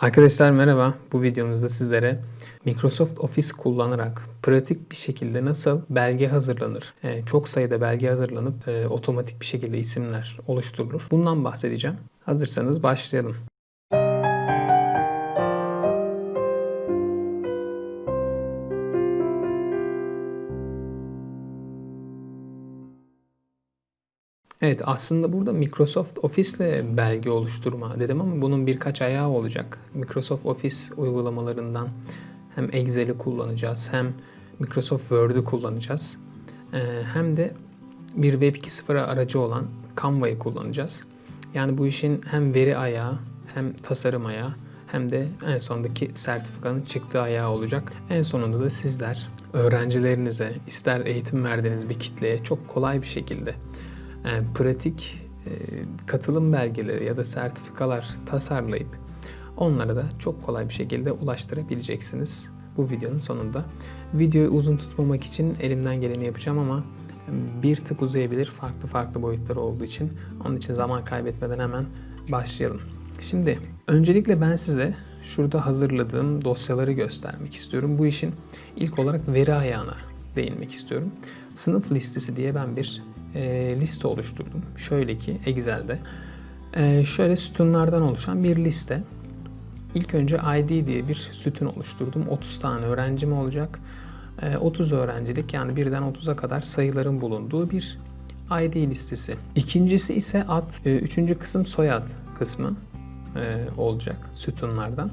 Arkadaşlar merhaba. Bu videomuzda sizlere Microsoft Office kullanarak pratik bir şekilde nasıl belge hazırlanır, e, çok sayıda belge hazırlanıp e, otomatik bir şekilde isimler oluşturulur. Bundan bahsedeceğim. Hazırsanız başlayalım. Evet aslında burada Microsoft Office ile belge oluşturma dedim ama bunun birkaç ayağı olacak. Microsoft Office uygulamalarından hem Excel'i kullanacağız hem Microsoft Word'ü kullanacağız. Ee, hem de bir Web 2.0 aracı olan Canva'yı kullanacağız. Yani bu işin hem veri ayağı hem tasarım ayağı hem de en sondaki sertifikanın çıktığı ayağı olacak. En sonunda da sizler öğrencilerinize ister eğitim verdiğiniz bir kitleye çok kolay bir şekilde yani pratik e, katılım belgeleri ya da sertifikalar tasarlayıp onlara da çok kolay bir şekilde ulaştırabileceksiniz bu videonun sonunda. Videoyu uzun tutmamak için elimden geleni yapacağım ama bir tık uzayabilir farklı farklı boyutları olduğu için. Onun için zaman kaybetmeden hemen başlayalım. Şimdi öncelikle ben size şurada hazırladığım dosyaları göstermek istiyorum. Bu işin ilk olarak veri ayağına değinmek istiyorum. Sınıf listesi diye ben bir e, liste oluşturdum. Şöyle ki Excel'de. E, şöyle sütunlardan oluşan bir liste. İlk önce ID diye bir sütun oluşturdum. 30 tane öğrencim olacak. E, 30 öğrencilik yani birden 30'a kadar sayıların bulunduğu bir ID listesi. İkincisi ise ad. E, üçüncü kısım soyad kısmı e, olacak sütunlardan.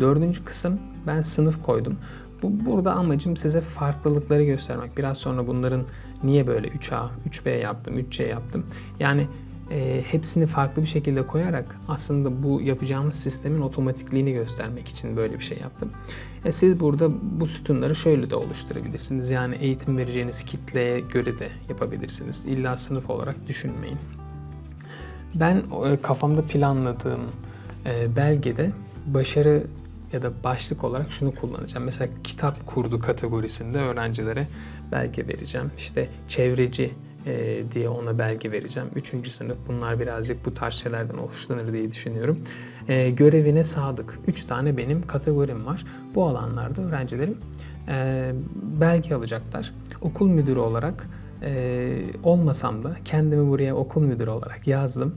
Dördüncü kısım ben sınıf koydum. Bu, burada amacım size farklılıkları göstermek. Biraz sonra bunların niye böyle 3A, 3B yaptım, 3C yaptım. Yani e, hepsini farklı bir şekilde koyarak aslında bu yapacağımız sistemin otomatikliğini göstermek için böyle bir şey yaptım. E, siz burada bu sütunları şöyle de oluşturabilirsiniz. Yani eğitim vereceğiniz kitleye göre de yapabilirsiniz. İlla sınıf olarak düşünmeyin. Ben e, kafamda planladığım e, belgede başarı ya da başlık olarak şunu kullanacağım. Mesela kitap kurdu kategorisinde öğrencilere belge vereceğim. İşte çevreci e, diye ona belge vereceğim. Üçüncü sınıf bunlar birazcık bu tarz şeylerden hoşlanır diye düşünüyorum. E, görevine sadık. Üç tane benim kategorim var. Bu alanlarda öğrencilerim e, belge alacaklar. Okul müdürü olarak e, olmasam da kendimi buraya okul müdürü olarak yazdım.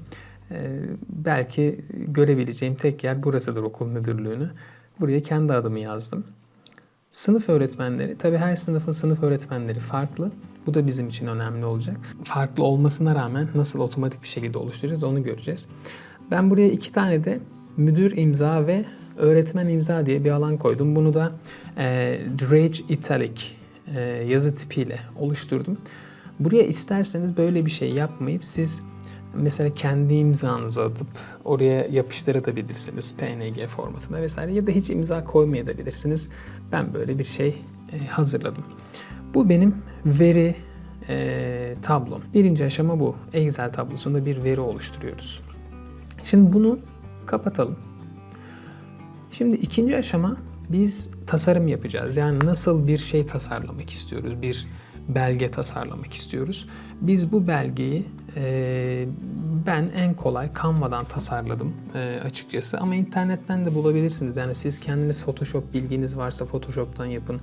E, belki görebileceğim tek yer burasıdır okul müdürlüğünü. Buraya kendi adımı yazdım. Sınıf öğretmenleri, tabi her sınıfın sınıf öğretmenleri farklı. Bu da bizim için önemli olacak. Farklı olmasına rağmen nasıl otomatik bir şekilde oluşturacağız onu göreceğiz. Ben buraya iki tane de müdür imza ve öğretmen imza diye bir alan koydum. Bunu da e, Drage Italic e, yazı tipiyle oluşturdum. Buraya isterseniz böyle bir şey yapmayıp siz mesela kendi imzanızı atıp oraya yapıştırabilirsiniz PNG formatına vesaire ya da hiç imza koymayabilirsiniz. Ben böyle bir şey e, hazırladım. Bu benim veri e, tablom. Birinci aşama bu. Excel tablosunda bir veri oluşturuyoruz. Şimdi bunu kapatalım. Şimdi ikinci aşama biz tasarım yapacağız. Yani nasıl bir şey tasarlamak istiyoruz, bir belge tasarlamak istiyoruz. Biz bu belgeyi e, ben en kolay Canva'dan tasarladım e, açıkçası ama internetten de bulabilirsiniz. Yani siz kendiniz Photoshop bilginiz varsa Photoshop'tan yapın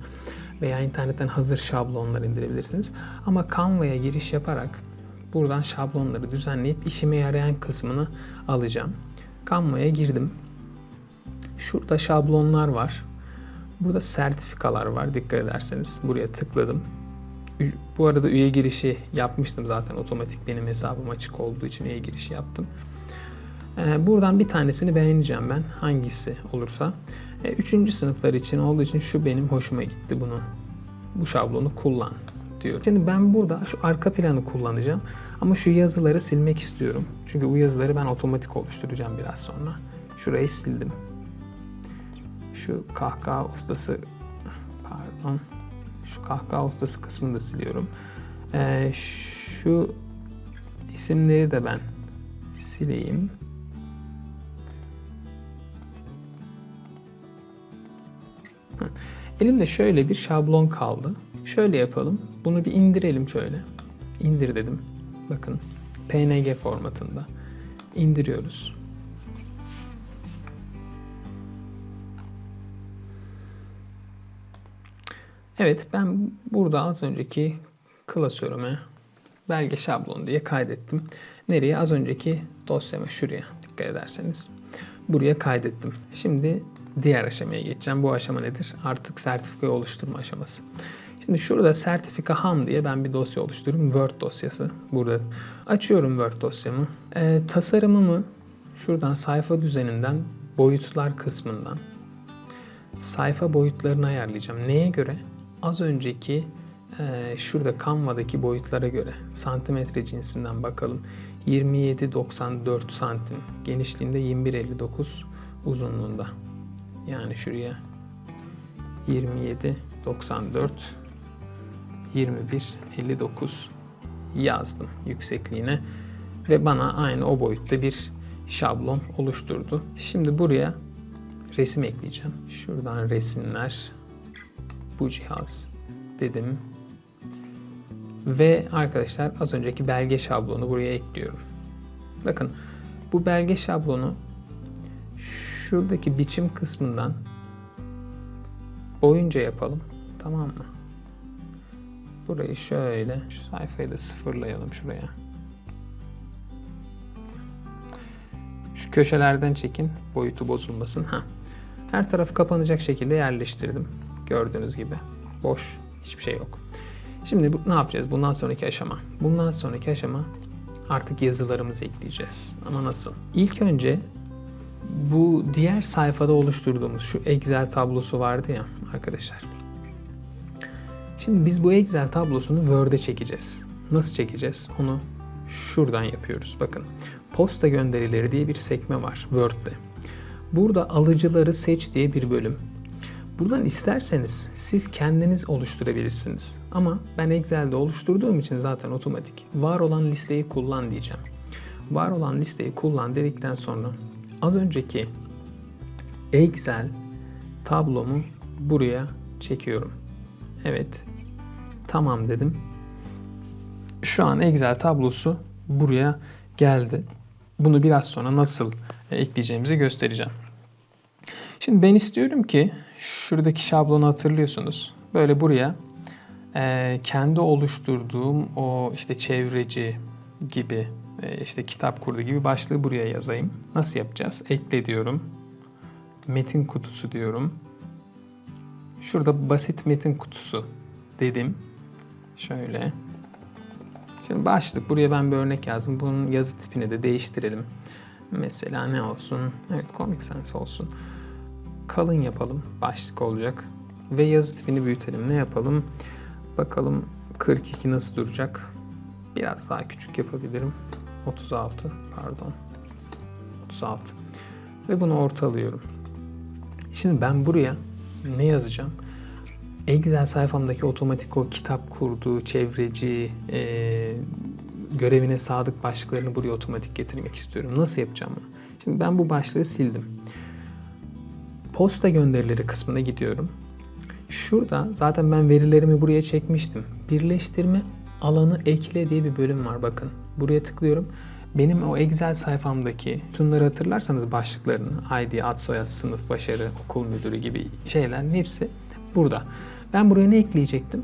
veya internetten hazır şablonlar indirebilirsiniz. Ama Canva'ya giriş yaparak buradan şablonları düzenleyip işime yarayan kısmını alacağım. Canva'ya girdim. Şurada şablonlar var. Burada sertifikalar var dikkat ederseniz. Buraya tıkladım. Bu arada üye girişi yapmıştım zaten otomatik benim hesabım açık olduğu için üye girişi yaptım. Ee, buradan bir tanesini beğeneceğim ben hangisi olursa. Ee, üçüncü sınıflar için olduğu için şu benim hoşuma gitti bunu. Bu şablonu kullan diyor. Şimdi ben burada şu arka planı kullanacağım ama şu yazıları silmek istiyorum. Çünkü bu yazıları ben otomatik oluşturacağım biraz sonra. Şurayı sildim. Şu kahkaha ustası pardon şu kahkaha ustası kısmını da siliyorum. Ee, şu isimleri de ben sileyim. Elimde şöyle bir şablon kaldı. Şöyle yapalım. Bunu bir indirelim şöyle. İndir dedim. Bakın PNG formatında. indiriyoruz. Evet ben burada az önceki klasörüme belge şablonu diye kaydettim. Nereye? Az önceki dosyama şuraya dikkat ederseniz. Buraya kaydettim. Şimdi diğer aşamaya geçeceğim. Bu aşama nedir? Artık sertifikayı oluşturma aşaması. Şimdi şurada sertifika ham diye ben bir dosya oluşturuyorum. Word dosyası. Burada açıyorum Word dosyamı. Ee, tasarımımı şuradan sayfa düzeninden boyutlar kısmından sayfa boyutlarını ayarlayacağım. Neye göre? Az önceki e, şurada Canva'daki boyutlara göre santimetre cinsinden bakalım. 27.94 santim genişliğinde 21.59 uzunluğunda. Yani şuraya 27.94 21.59 yazdım yüksekliğine ve bana aynı o boyutta bir şablon oluşturdu. Şimdi buraya resim ekleyeceğim. Şuradan resimler bu cihaz dedim. Ve arkadaşlar az önceki belge şablonu buraya ekliyorum. Bakın bu belge şablonu şuradaki biçim kısmından boyunca yapalım. Tamam mı? Burayı şöyle, şu sayfayı da sıfırlayalım şuraya. Şu köşelerden çekin, boyutu bozulmasın. Ha. Her tarafı kapanacak şekilde yerleştirdim. Gördüğünüz gibi. Boş, hiçbir şey yok. Şimdi bu, ne yapacağız? Bundan sonraki aşama. Bundan sonraki aşama artık yazılarımızı ekleyeceğiz. Ama nasıl? İlk önce bu diğer sayfada oluşturduğumuz şu Excel tablosu vardı ya arkadaşlar. Şimdi biz bu Excel tablosunu Word'e çekeceğiz. Nasıl çekeceğiz? Onu şuradan yapıyoruz. Bakın posta gönderileri diye bir sekme var Word'de. Burada alıcıları seç diye bir bölüm. Buradan isterseniz siz kendiniz oluşturabilirsiniz. Ama ben Excel'de oluşturduğum için zaten otomatik. Var olan listeyi kullan diyeceğim. Var olan listeyi kullan dedikten sonra az önceki Excel tablomu buraya çekiyorum. Evet. Tamam dedim. Şu an Excel tablosu buraya geldi. Bunu biraz sonra nasıl ekleyeceğimizi göstereceğim. Şimdi ben istiyorum ki şuradaki şablonu hatırlıyorsunuz. Böyle buraya e, kendi oluşturduğum o işte çevreci gibi e, işte kitap kurdu gibi başlığı buraya yazayım. Nasıl yapacağız? Ekle diyorum. Metin kutusu diyorum. Şurada basit metin kutusu dedim. Şöyle. Şimdi başlık. Buraya ben bir örnek yazdım. Bunun yazı tipini de değiştirelim. Mesela ne olsun? Evet Comic Sans olsun. Kalın yapalım. Başlık olacak. Ve yazı tipini büyütelim. Ne yapalım? Bakalım 42 nasıl duracak? Biraz daha küçük yapabilirim. 36 pardon. 36. Ve bunu ortalıyorum. Şimdi ben buraya ne yazacağım? Excel sayfamdaki otomatik o kitap kurduğu çevreci e, görevine sadık başlıklarını buraya otomatik getirmek istiyorum. Nasıl yapacağım bunu? Şimdi ben bu başlığı sildim. Posta gönderileri kısmına gidiyorum. Şurada zaten ben verilerimi buraya çekmiştim. Birleştirme alanı ekle diye bir bölüm var bakın. Buraya tıklıyorum. Benim o Excel sayfamdaki şunları hatırlarsanız başlıklarını ID, ad, soyad, sınıf, başarı, okul müdürü gibi şeylerin hepsi burada. Ben buraya ne ekleyecektim?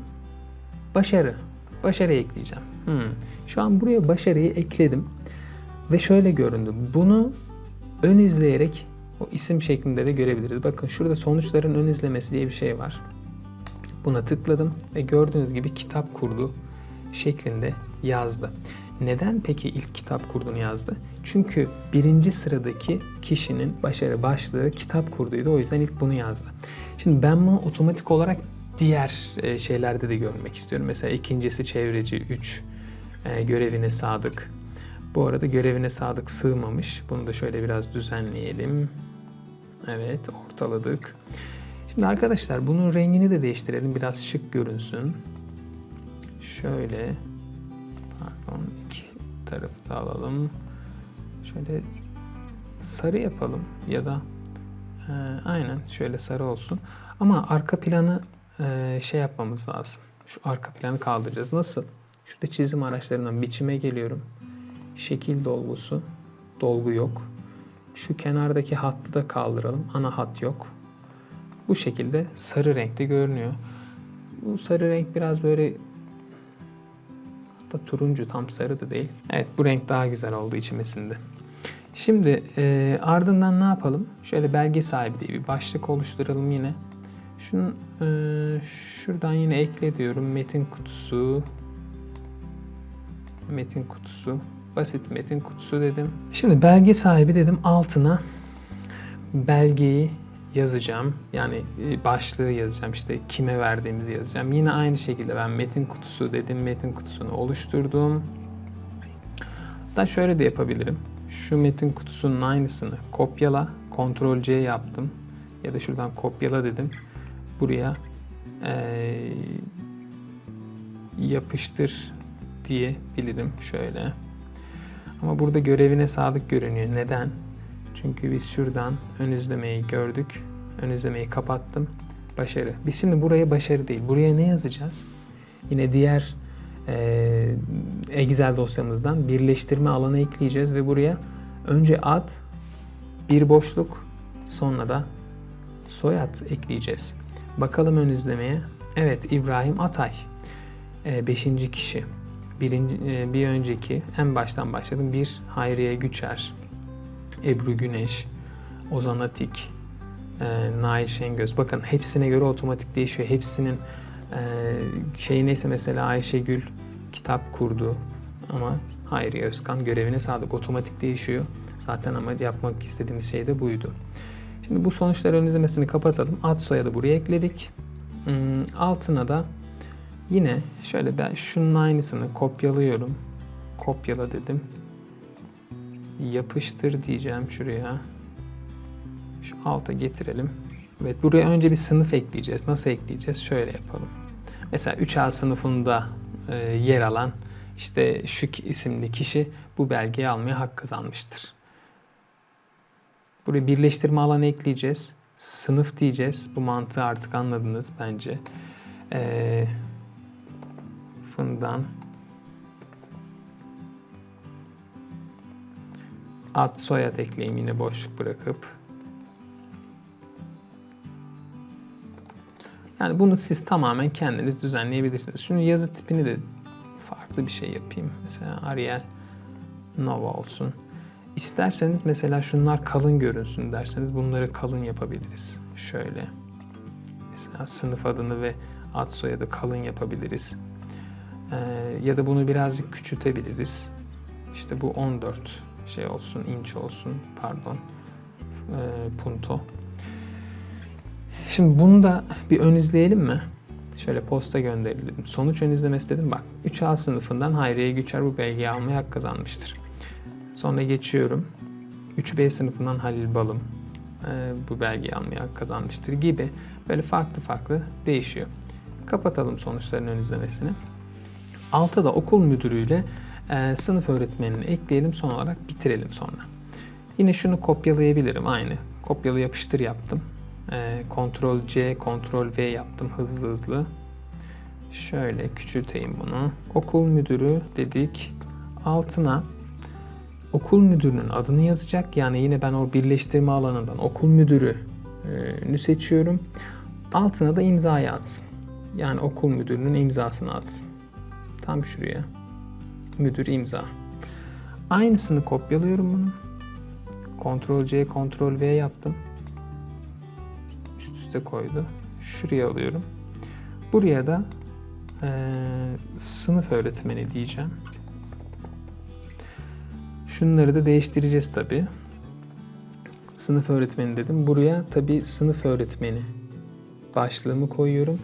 Başarı. Başarı ekleyeceğim. Hmm. Şu an buraya başarıyı ekledim. Ve şöyle göründü. Bunu ön izleyerek o isim şeklinde de görebiliriz. Bakın şurada sonuçların ön izlemesi diye bir şey var. Buna tıkladım ve gördüğünüz gibi kitap kurdu şeklinde yazdı. Neden peki ilk kitap kurdunu yazdı? Çünkü birinci sıradaki kişinin başarı başlığı kitap kurduydu. O yüzden ilk bunu yazdı. Şimdi ben bunu otomatik olarak diğer e, şeylerde de görmek istiyorum. Mesela ikincisi çevreci 3 e, görevine sadık. Bu arada görevine sadık sığmamış. Bunu da şöyle biraz düzenleyelim. Evet ortaladık. Şimdi arkadaşlar bunun rengini de değiştirelim. Biraz şık görünsün. Şöyle pardon iki tarafı da alalım. Şöyle sarı yapalım ya da e, aynen şöyle sarı olsun. Ama arka planı e, şey yapmamız lazım. Şu arka planı kaldıracağız. Nasıl? Şurada çizim araçlarından biçime geliyorum. Şekil dolgusu. Dolgu yok. Şu kenardaki hattı da kaldıralım. Ana hat yok. Bu şekilde sarı renkte görünüyor. Bu sarı renk biraz böyle hatta turuncu tam sarı da değil. Evet bu renk daha güzel oldu içimesinde. Şimdi e, ardından ne yapalım? Şöyle belge sahibi diye bir başlık oluşturalım yine. Şunu e, şuradan yine ekle diyorum. Metin kutusu. Metin kutusu. Basit metin kutusu dedim. Şimdi belge sahibi dedim altına belgeyi yazacağım. Yani e, başlığı yazacağım. İşte kime verdiğimizi yazacağım. Yine aynı şekilde ben metin kutusu dedim. Metin kutusunu oluşturdum. Hatta şöyle de yapabilirim. Şu metin kutusunun aynısını kopyala. Ctrl C yaptım. Ya da şuradan kopyala dedim. Buraya ee, yapıştır diyebilirim. Şöyle. Ama burada görevine sadık görünüyor. Neden? Çünkü biz şuradan ön izlemeyi gördük. Ön izlemeyi kapattım. Başarı. Biz şimdi buraya başarı değil. Buraya ne yazacağız? Yine diğer e, Excel dosyamızdan birleştirme alanı ekleyeceğiz ve buraya önce ad, bir boşluk, sonra da soyad ekleyeceğiz. Bakalım ön izlemeye. Evet İbrahim Atay. E, beşinci kişi. Birinci, e, bir önceki en baştan başladım. Bir Hayriye Güçer. Ebru Güneş, Ozan Atik, e, Nail Şengöz. Bakın hepsine göre otomatik değişiyor. Hepsinin e, şey neyse mesela Ayşegül kitap kurdu ama Hayri Özkan görevine sadık otomatik değişiyor. Zaten ama yapmak istediğimiz şey de buydu. Şimdi bu sonuçlar ön izlemesini kapatalım. Ad soyadı buraya ekledik. Hmm, altına da yine şöyle ben şunun aynısını kopyalıyorum. Kopyala dedim yapıştır diyeceğim şuraya. Şu alta getirelim. Evet buraya önce bir sınıf ekleyeceğiz. Nasıl ekleyeceğiz? Şöyle yapalım. Mesela 3A sınıfında e, yer alan işte şu isimli kişi bu belgeyi almaya hak kazanmıştır. Buraya birleştirme alanı ekleyeceğiz. Sınıf diyeceğiz. Bu mantığı artık anladınız bence. E, fından ad soyad ekleyeyim yine boşluk bırakıp. Yani bunu siz tamamen kendiniz düzenleyebilirsiniz. Şunu yazı tipini de farklı bir şey yapayım. Mesela Arial Nova olsun. İsterseniz mesela şunlar kalın görünsün derseniz bunları kalın yapabiliriz. Şöyle. Mesela sınıf adını ve ad soyadı kalın yapabiliriz. Ee, ya da bunu birazcık küçültebiliriz. İşte bu 14 şey olsun, inç olsun, pardon, e, punto. Şimdi bunu da bir ön izleyelim mi? Şöyle posta gönderelim. Sonuç ön izlemesi dedim. Bak 3A sınıfından Hayriye Güçer bu belgeyi almaya hak kazanmıştır. Sonra geçiyorum. 3B sınıfından Halil Balım e, bu belgeyi almaya hak kazanmıştır gibi böyle farklı farklı değişiyor. Kapatalım sonuçların ön izlemesini. Altta da okul müdürüyle e, sınıf öğretmenini ekleyelim son olarak bitirelim sonra. Yine şunu kopyalayabilirim aynı. Kopyala yapıştır yaptım. E, Ctrl C, Ctrl V yaptım hızlı hızlı. Şöyle küçülteyim bunu. Okul müdürü dedik. Altına okul müdürünün adını yazacak. Yani yine ben o birleştirme alanından okul müdürünü seçiyorum. Altına da imzayı atsın. Yani okul müdürünün imzasını atsın. Tam şuraya müdür imza. Aynısını kopyalıyorum bunu. Ctrl C, Ctrl V yaptım. Üst üste koydu. Şuraya alıyorum. Buraya da e, sınıf öğretmeni diyeceğim. Şunları da değiştireceğiz tabi. Sınıf öğretmeni dedim. Buraya tabi sınıf öğretmeni başlığımı koyuyorum.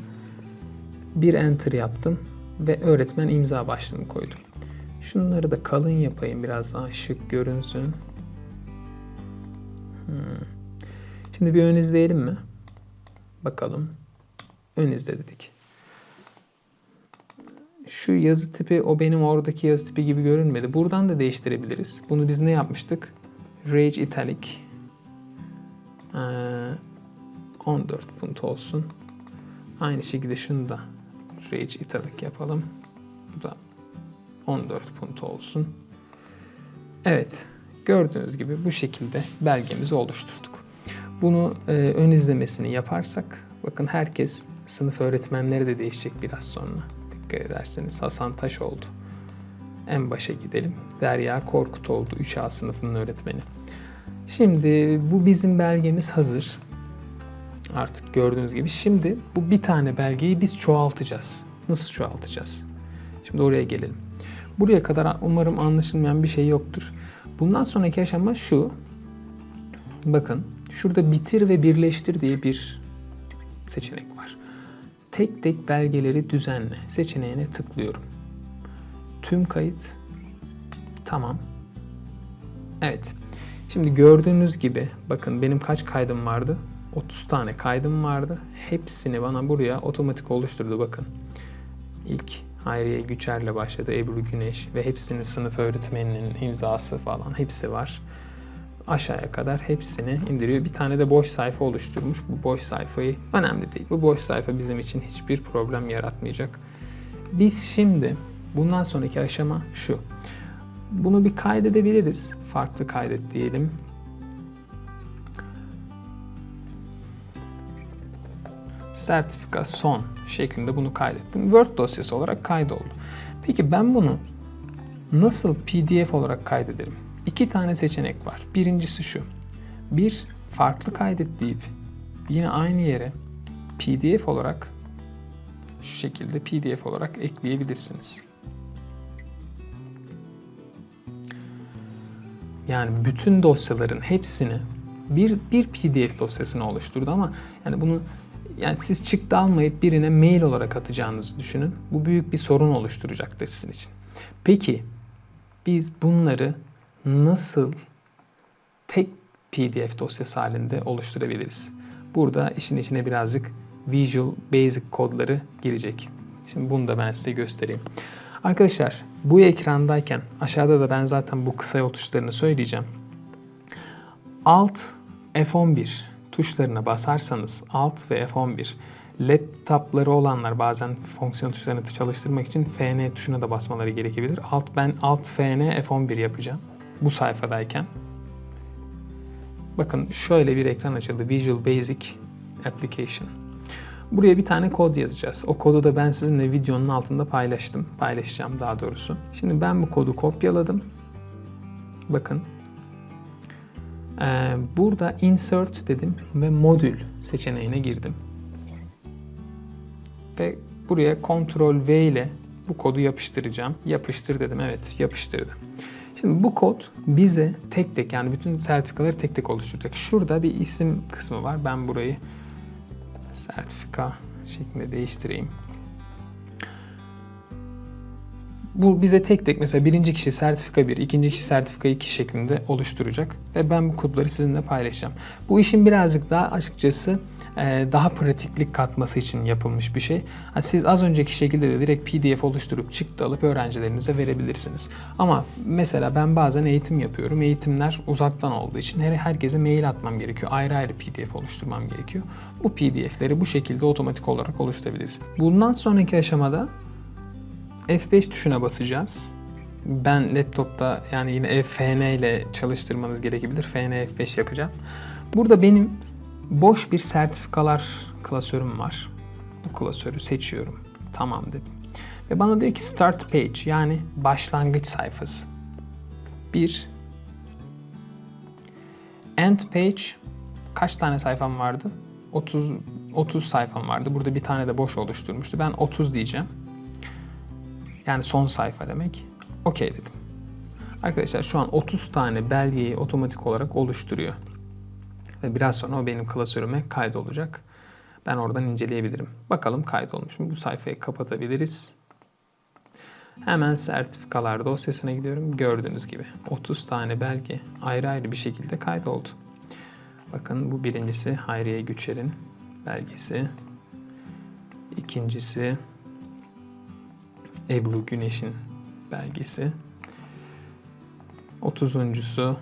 Bir enter yaptım ve öğretmen imza başlığını koydum. Şunları da kalın yapayım biraz daha şık görünsün. Hmm. Şimdi bir ön izleyelim mi? Bakalım. Ön izle dedik. Şu yazı tipi o benim oradaki yazı tipi gibi görünmedi. Buradan da değiştirebiliriz. Bunu biz ne yapmıştık? Rage Italic. Ee, 14 punt olsun. Aynı şekilde şunu da Rage Italic yapalım. Bu da 14 punt olsun. Evet, gördüğünüz gibi bu şekilde belgemizi oluşturduk. Bunu e, ön izlemesini yaparsak bakın herkes sınıf öğretmenleri de değişecek biraz sonra. Dikkat ederseniz Hasan Taş oldu. En başa gidelim. Derya Korkut oldu 3A sınıfının öğretmeni. Şimdi bu bizim belgemiz hazır. Artık gördüğünüz gibi. Şimdi bu bir tane belgeyi biz çoğaltacağız. Nasıl çoğaltacağız? Şimdi oraya gelelim. Buraya kadar umarım anlaşılmayan bir şey yoktur. Bundan sonraki aşama şu. Bakın şurada bitir ve birleştir diye bir seçenek var. Tek tek belgeleri düzenle seçeneğine tıklıyorum. Tüm kayıt. Tamam. Evet. Şimdi gördüğünüz gibi bakın benim kaç kaydım vardı? 30 tane kaydım vardı. Hepsini bana buraya otomatik oluşturdu bakın. İlk Hayriye Güçer'le başladı. Ebru Güneş ve hepsinin sınıf öğretmeninin imzası falan hepsi var. Aşağıya kadar hepsini indiriyor. Bir tane de boş sayfa oluşturmuş. Bu boş sayfayı önemli değil. Bu boş sayfa bizim için hiçbir problem yaratmayacak. Biz şimdi bundan sonraki aşama şu. Bunu bir kaydedebiliriz. Farklı kaydet diyelim. Sertifika son şeklinde bunu kaydettim. Word dosyası olarak kaydoldu. Peki ben bunu nasıl PDF olarak kaydederim? İki tane seçenek var. Birincisi şu. Bir, farklı kaydet deyip yine aynı yere PDF olarak şu şekilde PDF olarak ekleyebilirsiniz. Yani bütün dosyaların hepsini bir, bir PDF dosyasını oluşturdu ama yani bunu yani siz çıktı almayıp birine mail olarak atacağınızı düşünün. Bu büyük bir sorun oluşturacaktır sizin için. Peki biz bunları nasıl tek PDF dosyası halinde oluşturabiliriz? Burada işin içine birazcık Visual Basic kodları girecek. Şimdi bunu da ben size göstereyim. Arkadaşlar bu ekrandayken aşağıda da ben zaten bu kısa yol tuşlarını söyleyeceğim. Alt F11 tuşlarına basarsanız Alt ve F11 laptopları olanlar bazen fonksiyon tuşlarını çalıştırmak için FN tuşuna da basmaları gerekebilir. Alt ben Alt FN F11 yapacağım bu sayfadayken. Bakın şöyle bir ekran açıldı. Visual Basic Application. Buraya bir tane kod yazacağız. O kodu da ben sizinle videonun altında paylaştım. Paylaşacağım daha doğrusu. Şimdi ben bu kodu kopyaladım. Bakın burada insert dedim ve modül seçeneğine girdim. Ve buraya Ctrl V ile bu kodu yapıştıracağım. Yapıştır dedim. Evet yapıştırdı. Şimdi bu kod bize tek tek yani bütün sertifikaları tek tek oluşturacak. Şurada bir isim kısmı var. Ben burayı sertifika şeklinde değiştireyim. Bu bize tek tek mesela birinci kişi sertifika 1, ikinci kişi sertifika 2 şeklinde oluşturacak. Ve ben bu kodları sizinle paylaşacağım. Bu işin birazcık daha açıkçası e, daha pratiklik katması için yapılmış bir şey. Siz az önceki şekilde de direkt PDF oluşturup çıktı alıp öğrencilerinize verebilirsiniz. Ama mesela ben bazen eğitim yapıyorum. Eğitimler uzaktan olduğu için her herkese mail atmam gerekiyor. Ayrı ayrı PDF oluşturmam gerekiyor. Bu PDF'leri bu şekilde otomatik olarak oluşturabiliriz. Bundan sonraki aşamada F5 tuşuna basacağız. Ben laptopta yani yine FN ile çalıştırmanız gerekebilir. FN F5 yapacağım. Burada benim boş bir sertifikalar klasörüm var. Bu klasörü seçiyorum. Tamam dedim. Ve bana diyor ki start page yani başlangıç sayfası. Bir end page kaç tane sayfam vardı? 30 30 sayfam vardı. Burada bir tane de boş oluşturmuştu. Ben 30 diyeceğim. Yani son sayfa demek. Okey dedim. Arkadaşlar şu an 30 tane belgeyi otomatik olarak oluşturuyor. Ve biraz sonra o benim klasörüme kaydolacak. Ben oradan inceleyebilirim. Bakalım kaydolmuş mu? Bu sayfayı kapatabiliriz. Hemen sertifikalar dosyasına gidiyorum. Gördüğünüz gibi 30 tane belge ayrı ayrı bir şekilde kaydoldu. Bakın bu birincisi Hayriye Güçer'in belgesi. İkincisi Ebru Güneş'in belgesi. 30.sü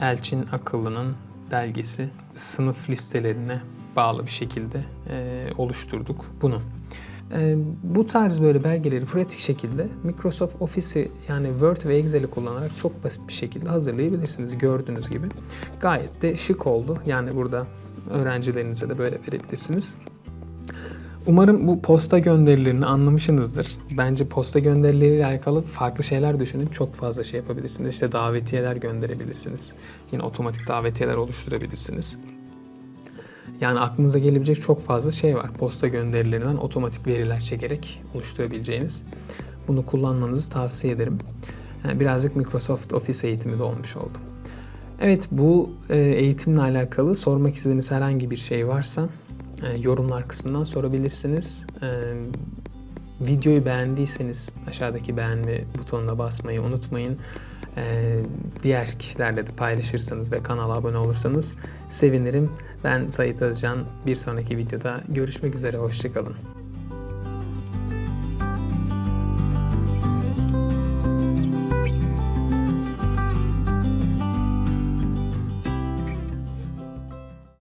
Elçin Akıllı'nın belgesi sınıf listelerine bağlı bir şekilde e, oluşturduk bunu. Ee, bu tarz böyle belgeleri pratik şekilde Microsoft Office'i yani Word ve Excel'i kullanarak çok basit bir şekilde hazırlayabilirsiniz. Gördüğünüz gibi gayet de şık oldu. Yani burada öğrencilerinize de böyle verebilirsiniz. Umarım bu posta gönderilerini anlamışsınızdır. Bence posta gönderileriyle alakalı farklı şeyler düşünün. Çok fazla şey yapabilirsiniz. İşte davetiyeler gönderebilirsiniz. Yine otomatik davetiyeler oluşturabilirsiniz. Yani aklınıza gelebilecek çok fazla şey var. Posta gönderilerinden otomatik veriler çekerek oluşturabileceğiniz. Bunu kullanmanızı tavsiye ederim. Yani birazcık Microsoft Office eğitimi de olmuş oldu. Evet bu e, eğitimle alakalı sormak istediğiniz herhangi bir şey varsa yorumlar kısmından sorabilirsiniz. E, videoyu beğendiyseniz aşağıdaki beğenme butonuna basmayı unutmayın. Diğer kişilerle de paylaşırsanız ve kanala abone olursanız sevinirim. Ben Sait Özcan. Bir sonraki videoda görüşmek üzere. Hoşçakalın.